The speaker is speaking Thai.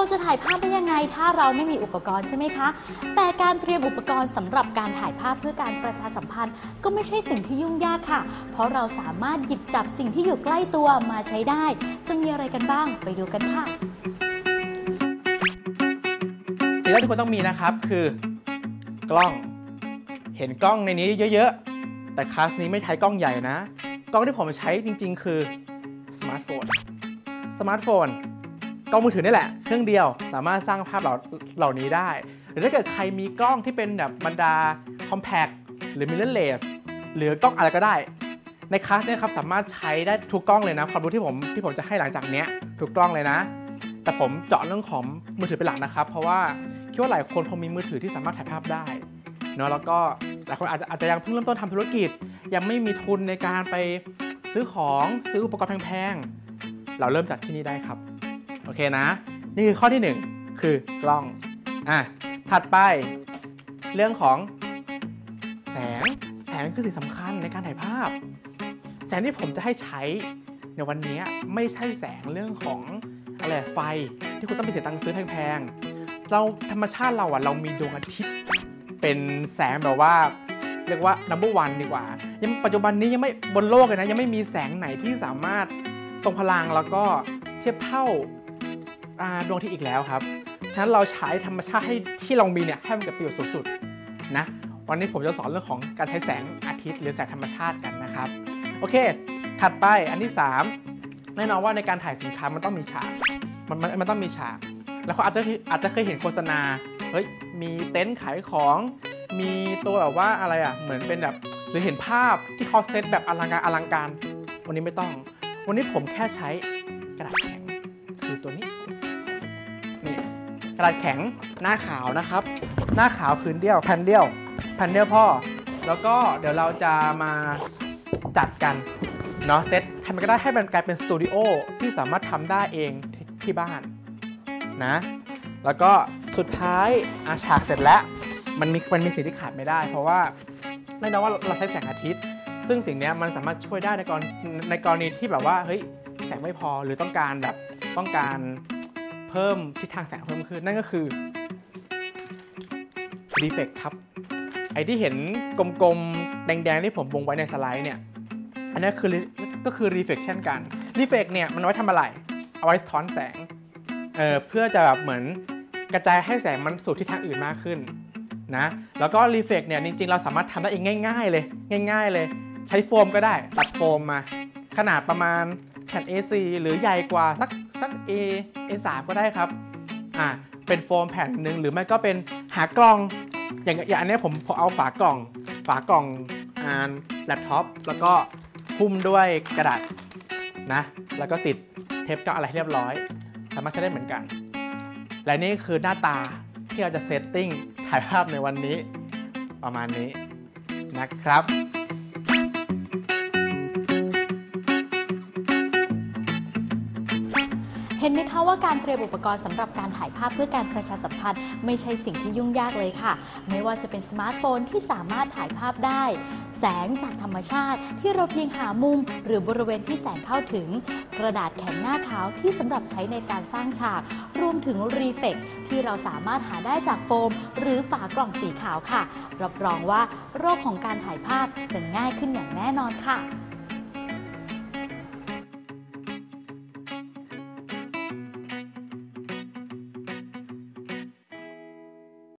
ราจะถ่ายภาพได้ยังไง ถ้าเราไม่มีอุปกรณ์ใช่ไหมคะ แต่การเตรียมอุปกรณ์สำหรับการถ่ายภาพเพื่อการประชาสัมพันธ์ ก็ไม่ใช่สิ่งที่ยุ่งยากค่ะ เพราะเราสามารถหยิบจับสิ่งที่อยู่ใกล้ตัวมาใช้ได้ จะมีอะไรกันบ้างไปดูกันค่ะสิ่งแรกที่คุณต้องมีนะครับคือกล้อง เห็นกล้องในนี้เยอะ ๆ แต่คลาสนี้ไม่ใช้กล้องใหญ่นะ กล้องที่ผมใช้จริง ๆ คือสมาร์ทโฟน สมาร์ทโฟน กล้องมือถือนี่แหละ เครื่องเดียวสามารถสร้างภาพเหล่าเหล่านี้ได้ หรือถ้าเกิดใครมีกล้องที่เป็นแบบบรรดา compact หรือ mirrorless หรือกล้องอะไรก็ได้ ในคลาสเนี่ยครับสามารถใช้ได้ทุกกล้องเลยนะ ความรู้ที่ผมที่ผมจะให้หลังจากเนี้ยทุกกล้องเลยนะ แต่ผมเจาะเรื่องของมือถือเป็นหลักนะครับ เพราะว่าคิดว่าหลายคนคงมีมือถือที่สามารถถ่ายภาพได้เนาะแล้วก็หลายคนอาจจะอาจจะยังเพิ่งเริ่มต้นทำธุรกิจ ยังไม่มีทุนในการไปซื้อของซื้ออุปกรณ์แพงๆ เราเริ่มจากที่นี่ได้ครับ อเคนะ นี่คือข้อที่หนึ่งคือกล้องอะถัดไปเรื่องของแสงแสงคือสิ่งสำคัญในการถ่ายภาพ แสงที่ผมจะให้ใช้ในวันนี้ไม่ใช่แสงเรื่องของอะไรไฟที่คุณต้องไปเสียตังค์ซื้อแพงๆเราธรรมชาติเราอะเรามีดวงอาทิตย์ เป็นแสงแบบว่าเรียกว่า number one ดีกว่า ยังปัจจุบันนี้ยังไม่บนโลกเลยนะ ยังไม่มีแสงไหนที่สามารถทรงพลังแล้วก็เทียบเท่า ดวงอาทิตย์อีกแล้วครับฉะนั้นเราใช้ธรรมชาติให้ที่เรามีเนี่ยให้มันเกิดประโยชน์สูงสุดนะวันนี้ผมจะสอนเรื่องของการใช้แสงอาทิตย์หรือแสงธรรมชาติกันนะครับโอเค ถัดไปอันที่ 3 แน่นอนว่าในการถ่ายสินค้ามันต้องมีฉากมันมันมันต้องมีฉาก แล้วเขาอาจจะอาจจะเคยเห็นโฆษณาเฮ้ยมีเต็นท์ขายของมีตัวแบบว่าอะไรอะเหมือนเป็นแบบหรือเห็นภาพที่เขาเซตแบบอลังการอลังการ วันนี้ไม่ต้อง วันนี้ผมแค่ใช้กระดาษแข็งคือตัวนี้ กระดาษแข็งหน้าขาวนะครับ หน้าขาวพื้นเดียวแผ่นเดียวแผ่นเดียวพ่อ แล้วก็เดี๋ยวเราจะมาจัดกันเนาะเซตทำมันก็ได้ให้มันกลายเป็นสตูดิโอที่สามารถทำได้เองที่ที่บ้านนะ แล้วก็สุดท้ายอาฉากเสร็จแล้วมันมีมันมีสิ่งที่ขาดไม่ได้ เพราะว่าแน่นอนว่าเราใช้แสงอาทิตย์ ซึ่งสิ่งนี้มันสามารถช่วยได้ในกรณในกรณีที่แบบว่าเฮ้ยแสงไม่พอหรือต้องการแบบต้องการ เพิ่มทิศทางแสงเพิ่มขึ้น นั่นก็คือรีเฟกครับ ไอที่เห็นกลมๆ แดงๆ ที่ผมวงไว้ในสไลด์เนี่ย อันนี้คือก็คือ reflection กัน reflect เนี่ยมันไว้ทำอะไร เอาไว้สะท้อนแสง เออเพื่อจะแบบเหมือนกระจายให้แสงมันสู่ทิศทางอื่นมากขึ้นนะแล้วก็ reflect เนี่ยจริงๆ เราสามารถทำได้เองง่าย ๆ เลย ง่าย ๆ เลย ใช้โฟมก็ได้ตัดโฟมมา ขนาดประมาณแผ่น A4 หรือใหญ่กว่าสัก สัก A A3 ก็ได้ครับอ่าเป็นโฟมแผ่นหนึ่งหรือไม่ก็เป็นหากล่อง อย่างอย่างอันนี้ผมผมเอาฝากล่อง ฝากล่องอ่าแล็ปท็อปแล้วก็หุ้มด้วยกระดาษนะแล้วก็ติดเทปกาวอะไรให้เรียบร้อย สามารถใช้ได้เหมือนกัน และนี่คือหน้าตาที่เราจะ setting ถ่ายภาพในวันนี้ประมาณนี้นะครับ เห็นไหมคะว่าการเตรียมอุปกรณ์สำหรับการถ่ายภาพเพื่อการประชาสัมพันธ์ ไม่ใช่สิ่งที่ยุ่งยากเลยค่ะ ไม่ว่าจะเป็นสมาร์ทโฟนที่สามารถถ่ายภาพได้ แสงจากธรรมชาติที่เราเพียงหามุม หรือบริเวณที่แสงเข้าถึง กระดาษแข็งหน้าขาวที่สำหรับใช้ในการสร้างฉาก รวมถึงรีเฟกที่เราสามารถหาได้จากโฟม หรือฝากล่องสีขาวค่ะ รับรองว่าโรคของการถ่ายภาพจะง่ายขึ้นอย่างแน่นอนค่ะ